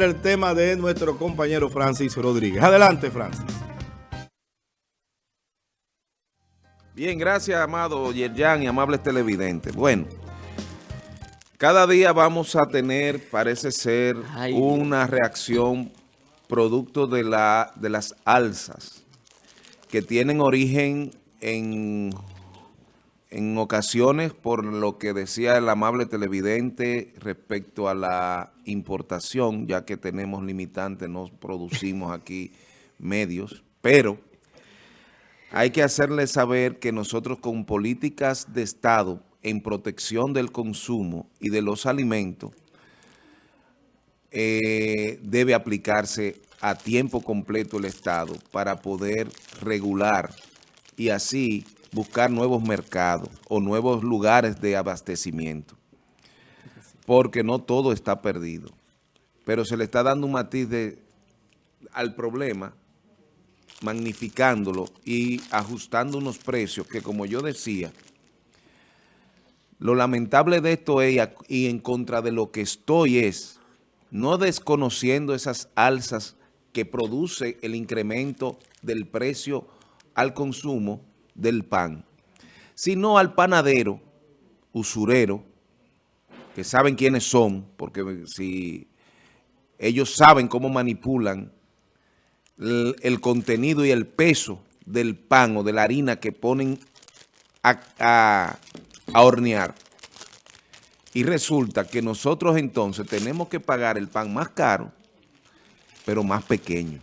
el tema de nuestro compañero Francis Rodríguez. Adelante, Francis. Bien, gracias, amado Yerjan y amables televidentes. Bueno, cada día vamos a tener, parece ser, una reacción producto de, la, de las alzas que tienen origen en, en ocasiones por lo que decía el amable televidente respecto a la importación, ya que tenemos limitantes, no producimos aquí medios, pero hay que hacerle saber que nosotros con políticas de Estado en protección del consumo y de los alimentos eh, debe aplicarse a tiempo completo el Estado para poder regular y así buscar nuevos mercados o nuevos lugares de abastecimiento. Porque no todo está perdido. Pero se le está dando un matiz de, al problema magnificándolo y ajustando unos precios que, como yo decía, lo lamentable de esto es, y en contra de lo que estoy es, no desconociendo esas alzas que produce el incremento del precio al consumo del pan, sino al panadero, usurero, que saben quiénes son, porque si ellos saben cómo manipulan el, contenido y el peso del pan o de la harina que ponen a, hornear. Y resulta que nosotros entonces tenemos que pagar el pan más caro, pero más pequeño.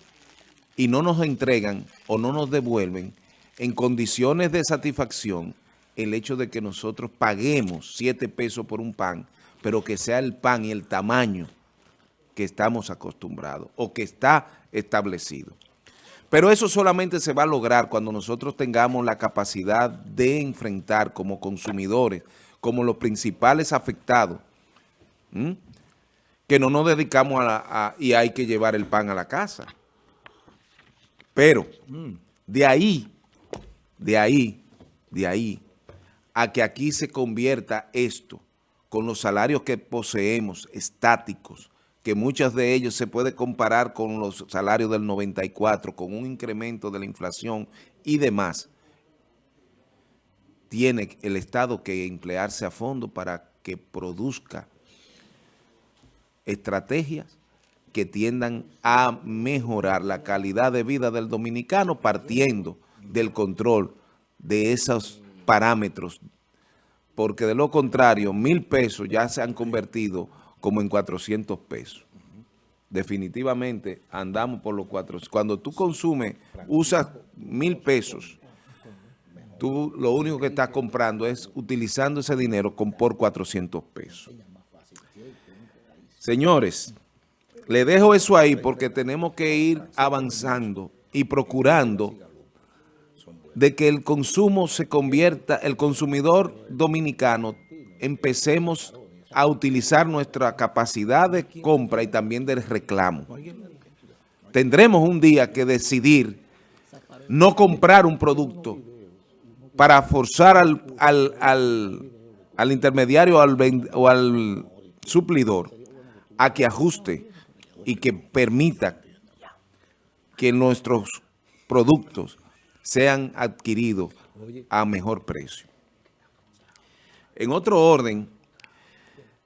Y no nos entregan o no nos devuelven en condiciones de satisfacción el hecho de que nosotros paguemos 7 pesos por un pan, pero que sea el pan y el tamaño que estamos acostumbrados o que está establecido. Pero eso solamente se va a lograr cuando nosotros tengamos la capacidad de enfrentar como consumidores, como los principales afectados, que no nos dedicamos a, y hay que llevar el pan a la casa. Pero de ahí, de ahí, de ahí, a que aquí se convierta esto con los salarios que poseemos, estáticos, que muchos de ellos se puede comparar con los salarios del 94, con un incremento de la inflación y demás, tiene el Estado que emplearse a fondo para que produzca estrategias que tiendan a mejorar la calidad de vida del dominicano partiendo del control de esos parámetros, porque de lo contrario, mil pesos ya se han convertido como en 400 pesos. Definitivamente andamos por los 400. Cuando tú consumes, usas mil pesos, tú lo único que estás comprando es utilizando ese dinero con, por 400 pesos. Señores, le dejo eso ahí porque tenemos que ir avanzando y procurando de que el consumo se convierta, el consumidor dominicano, empecemos a utilizar nuestra capacidad de compra y también del reclamo. Tendremos un día que decidir no comprar un producto para forzar al, al, intermediario o al suplidor a que ajuste y que permita que nuestros productos sean adquiridos a mejor precio. En otro orden,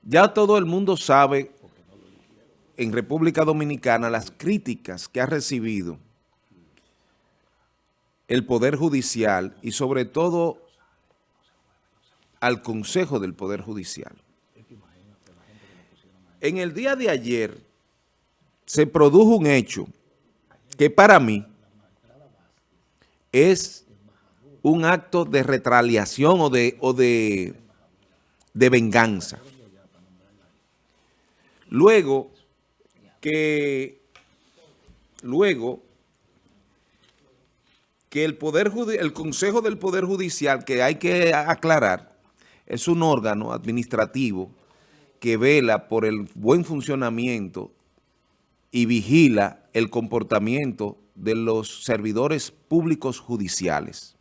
ya todo el mundo sabe en República Dominicana las críticas que ha recibido el Poder Judicial y sobre todo al Consejo del Poder Judicial. En el día de ayer se produjo un hecho que para mí es un acto de retaliación o de, o de, de venganza. Luego que, luego que el, poder, el Consejo del Poder Judicial, que hay que aclarar, es un órgano administrativo que vela por el buen funcionamiento y vigila el comportamiento de los servidores públicos judiciales.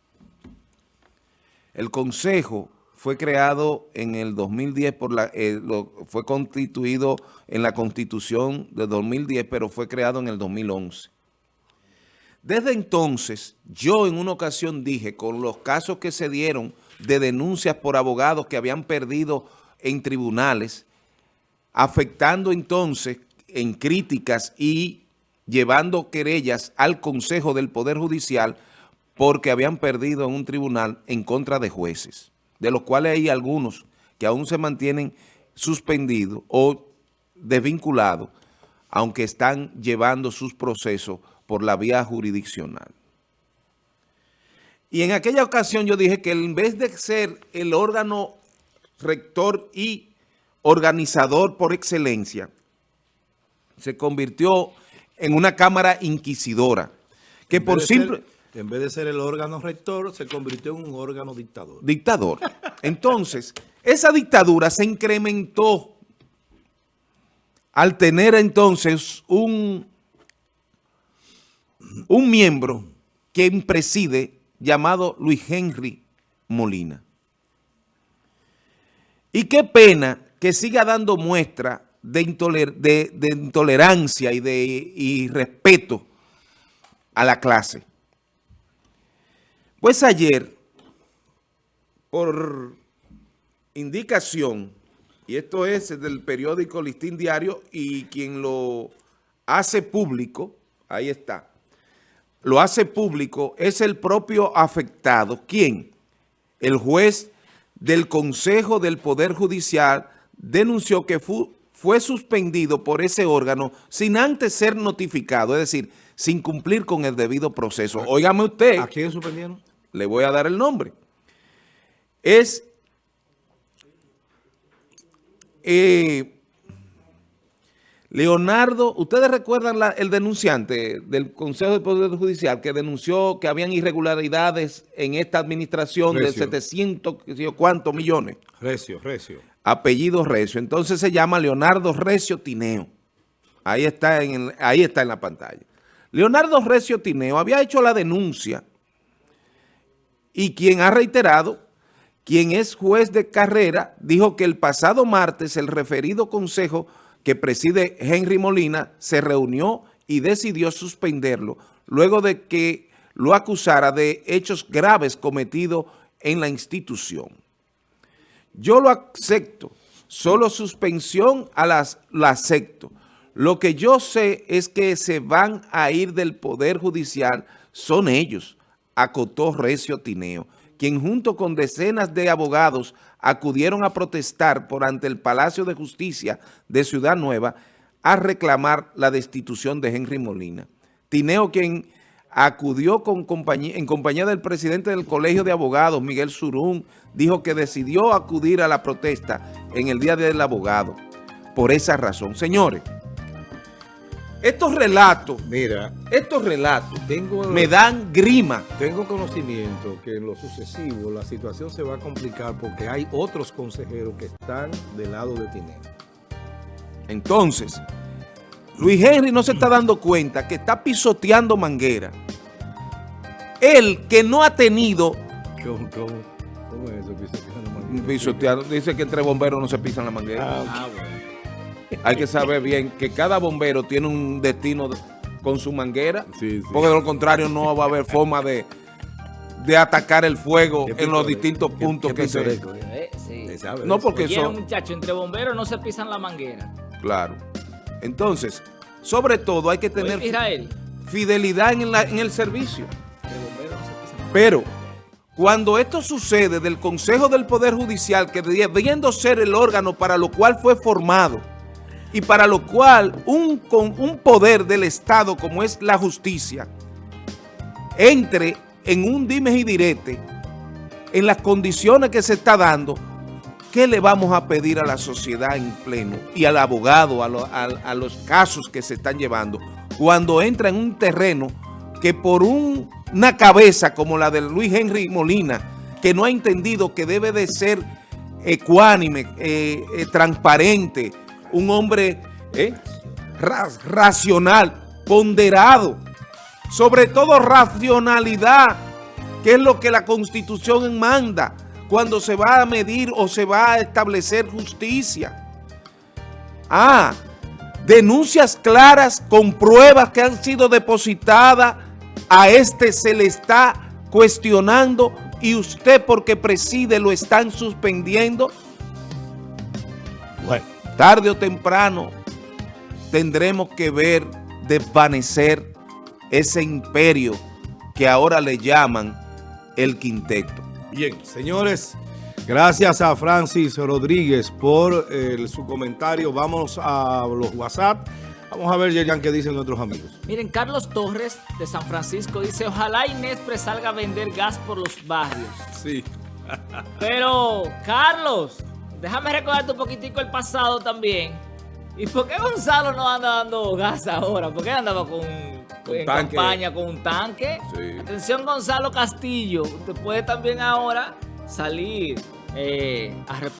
El Consejo fue creado en el 2010, por la, eh, fue constituido en la Constitución de 2010, pero fue creado en el 2011. Desde entonces, yo en una ocasión dije, con los casos que se dieron de denuncias por abogados que habían perdido en tribunales, afectando entonces en críticas y llevando querellas al Consejo del Poder Judicial porque habían perdido en un tribunal en contra de jueces de los cuales hay algunos que aún se mantienen suspendidos o desvinculados, aunque están llevando sus procesos por la vía jurisdiccional. Y en aquella ocasión yo dije que en vez de ser el órgano rector y organizador por excelencia, se convirtió en una cámara inquisidora, que por simple... En vez de ser el órgano rector, se convirtió en un órgano dictador. Dictador. Entonces, esa dictadura se incrementó al tener entonces un, un miembro que preside llamado Luis Henry Molina. Y qué pena que siga dando muestra de, intolerancia y de respeto a la clase. Pues ayer, por indicación, y esto es del periódico Listín Diario, y quien lo hace público, ahí está, lo hace público, es el propio afectado. ¿Quién? El juez del Consejo del Poder Judicial denunció que fue suspendido por ese órgano sin antes ser notificado, es decir, sin cumplir con el debido proceso. Óigame usted. ¿A quién suspendieron? le voy a dar el nombre. Es eh, Leonardo, ustedes recuerdan el denunciante del Consejo de Poder Judicial que denunció que habían irregularidades en esta administración de 700, cuántos millones. Recio, Recio. Apellido Recio. Entonces se llama Leonardo Recio Tineo. Ahí está en, ahí está en la pantalla. Leonardo Recio Tineo había hecho la denuncia y quien ha reiterado, quien es juez de carrera, dijo que el pasado martes el referido consejo que preside Henry Molina se reunió y decidió suspenderlo luego de que lo acusara de hechos graves cometidos en la institución. Yo lo acepto, solo suspensión a las, lo acepto. Lo que yo sé es que se van a ir del Poder Judicial son ellos, acotó Recio Tineo, quien junto con decenas de abogados acudieron a protestar por ante el Palacio de Justicia de Ciudad Nueva a reclamar la destitución de Henry Molina. Tineo, quien acudió con compañía, en compañía del presidente del Colegio de Abogados, Miguel Surún, dijo que decidió acudir a la protesta en el Día del Abogado. Por esa razón, señores, estos relatos, mira, estos relatos tengo, me dan grima. Tengo conocimiento que en lo sucesivo la situación se va a complicar porque hay otros consejeros que están del lado de Tineo. Entonces, Luis Henry no se está dando cuenta que está pisoteando manguera. Él que no ha tenido... ¿Cómo, cómo, es eso, pisoteando manguera? Pisoteando, dice que entre bomberos no se pisan la manguera. Ah, ah bueno hay que saber bien que cada bombero tiene un destino con su manguera, porque de lo contrario no va a haber forma de, de atacar el fuego en los distintos puntos que se... Eh, sí. No, porque muchachos, entre bomberos no se pisan la manguera. Claro. Entonces, sobre todo hay que tener fidelidad en, en el servicio. Pero cuando esto sucede del Consejo del Poder Judicial, que debiendo ser el órgano para lo cual fue formado, y para lo cual un, con un poder del Estado como es la justicia entre en un dime y direte en las condiciones que se está dando, ¿qué le vamos a pedir a la sociedad en pleno y al abogado, a, los casos que se están llevando, cuando entra en un terreno que por una cabeza como la de Luis Henry Molina, que no ha entendido que debe de ser ecuánime, eh, eh, transparente, un hombre ¿eh? racional, ponderado, sobre todo racionalidad, que es lo que la Constitución manda, cuando se va a medir o se va a establecer justicia. Ah, denuncias claras con pruebas que han sido depositadas, a este se le está cuestionando y usted porque preside lo están suspendiendo. Bueno, tarde o temprano tendremos que ver desvanecer ese imperio que ahora le llaman el quinteto. Bien, señores, gracias a Francis Rodríguez por eh, su comentario. Vamos a los WhatsApp. Vamos a ver, Yerjan, qué dicen nuestros amigos. Miren, Carlos Torres de San Francisco dice, ojalá Inespre salga a vender gas por los barrios. Sí. Pero, Carlos, déjame recordarte un poquitico el pasado también. ¿Y por qué Gonzalo no anda dando gas ahora? ¿Por qué andaba con, en tanque. campaña con un tanque? Sí. Atención Gonzalo Castillo, usted puede también ahora salir eh, a